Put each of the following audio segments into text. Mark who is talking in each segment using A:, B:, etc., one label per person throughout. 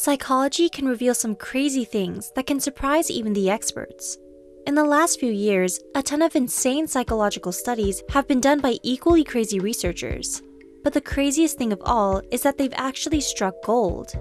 A: Psychology can reveal some crazy things that can surprise even the experts. In the last few years, a ton of insane psychological studies have been done by equally crazy researchers. But the craziest thing of all is that they've actually struck gold.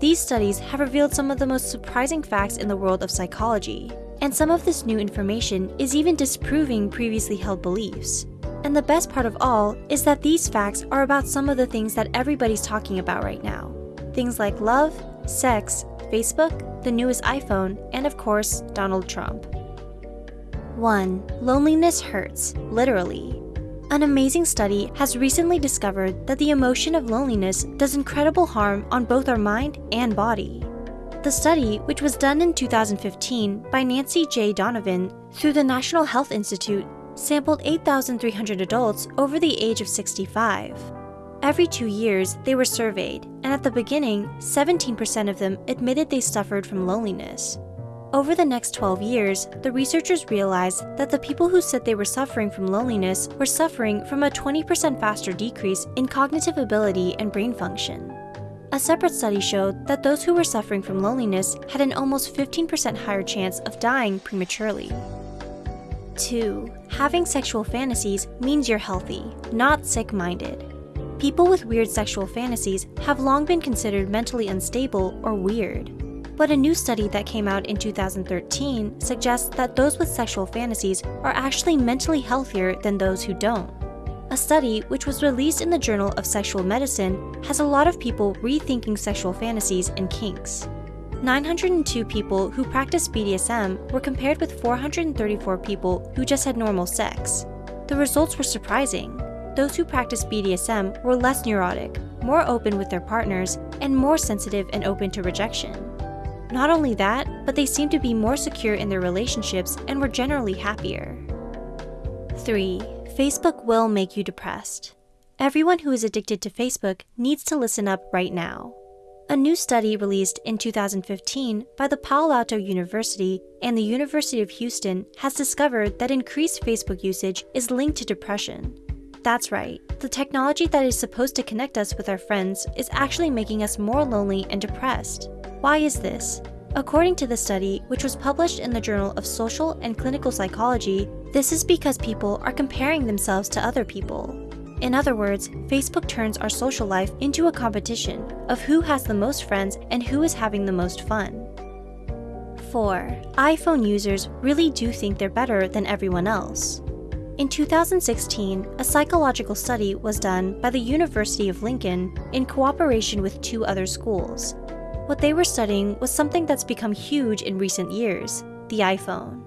A: These studies have revealed some of the most surprising facts in the world of psychology, and some of this new information is even disproving previously held beliefs. And the best part of all is that these facts are about some of the things that everybody's talking about right now. Things like love, sex, Facebook, the newest iPhone, and of course, Donald Trump. 1. Loneliness hurts, literally. An amazing study has recently discovered that the emotion of loneliness does incredible harm on both our mind and body. The study, which was done in 2015 by Nancy J. Donovan through the National Health Institute, sampled 8,300 adults over the age of 65. Every two years, they were surveyed, and at the beginning, 17% of them admitted they suffered from loneliness. Over the next 12 years, the researchers realized that the people who said they were suffering from loneliness were suffering from a 20% faster decrease in cognitive ability and brain function. A separate study showed that those who were suffering from loneliness had an almost 15% higher chance of dying prematurely. 2. Having sexual fantasies means you're healthy, not sick-minded. People with weird sexual fantasies have long been considered mentally unstable or weird. But a new study that came out in 2013 suggests that those with sexual fantasies are actually mentally healthier than those who don't. A study, which was released in the Journal of Sexual Medicine, has a lot of people rethinking sexual fantasies and kinks. 902 people who practiced BDSM were compared with 434 people who just had normal sex. The results were surprising. Those who practiced BDSM were less neurotic, more open with their partners, and more sensitive and open to rejection. Not only that, but they seemed to be more secure in their relationships and were generally happier. 3. Facebook will make you depressed. Everyone who is addicted to Facebook needs to listen up right now. A new study released in 2015 by the Palo Alto University and the University of Houston has discovered that increased Facebook usage is linked to depression. That's right, the technology that is supposed to connect us with our friends is actually making us more lonely and depressed. Why is this? According to the study, which was published in the Journal of Social and Clinical Psychology, this is because people are comparing themselves to other people. In other words, Facebook turns our social life into a competition of who has the most friends and who is having the most fun. 4. iPhone users really do think they're better than everyone else. In 2016, a psychological study was done by the University of Lincoln in cooperation with two other schools. What they were studying was something that's become huge in recent years, the iPhone.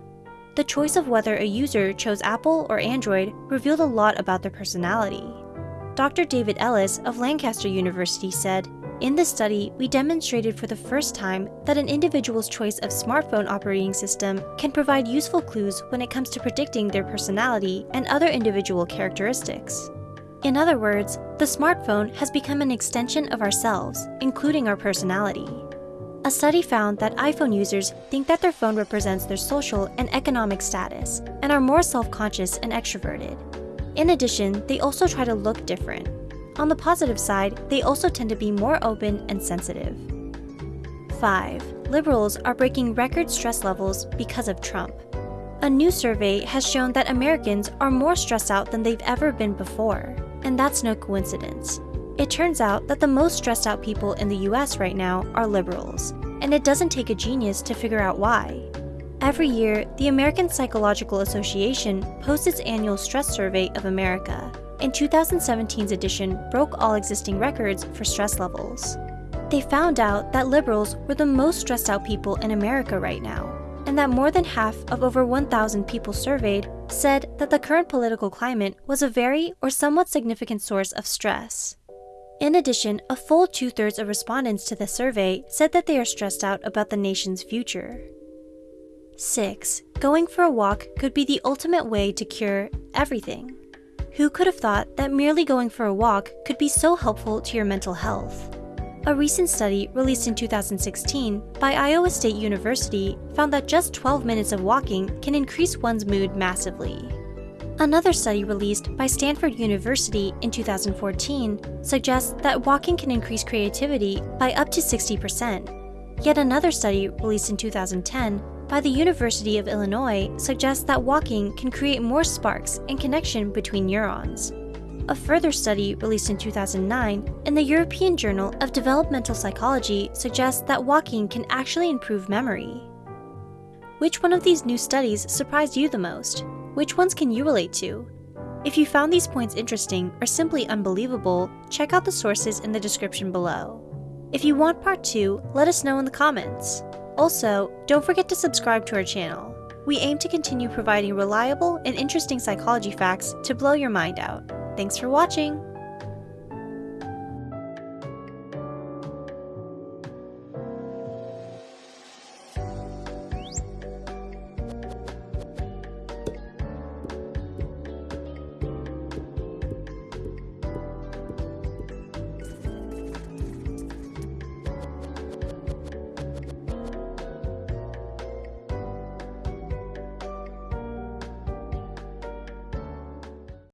A: The choice of whether a user chose Apple or Android revealed a lot about their personality. Dr. David Ellis of Lancaster University said, in this study, we demonstrated for the first time that an individual's choice of smartphone operating system can provide useful clues when it comes to predicting their personality and other individual characteristics. In other words, the smartphone has become an extension of ourselves, including our personality. A study found that iPhone users think that their phone represents their social and economic status and are more self-conscious and extroverted. In addition, they also try to look different. On the positive side, they also tend to be more open and sensitive. 5. Liberals are breaking record stress levels because of Trump. A new survey has shown that Americans are more stressed out than they've ever been before. And that's no coincidence. It turns out that the most stressed out people in the US right now are liberals, and it doesn't take a genius to figure out why. Every year, the American Psychological Association posts its annual stress survey of America, and 2017's edition broke all existing records for stress levels. They found out that liberals were the most stressed out people in America right now, and that more than half of over 1,000 people surveyed said that the current political climate was a very or somewhat significant source of stress. In addition, a full two-thirds of respondents to the survey said that they are stressed out about the nation's future. 6. Going for a walk could be the ultimate way to cure everything. Who could have thought that merely going for a walk could be so helpful to your mental health? A recent study released in 2016 by Iowa State University found that just 12 minutes of walking can increase one's mood massively. Another study released by Stanford University in 2014 suggests that walking can increase creativity by up to 60%. Yet another study released in 2010 by the University of Illinois suggests that walking can create more sparks and connection between neurons. A further study released in 2009 in the European Journal of Developmental Psychology suggests that walking can actually improve memory. Which one of these new studies surprised you the most? Which ones can you relate to? If you found these points interesting or simply unbelievable, check out the sources in the description below. If you want part 2, let us know in the comments. Also, don't forget to subscribe to our channel. We aim to continue providing reliable and interesting psychology facts to blow your mind out. Thanks for watching!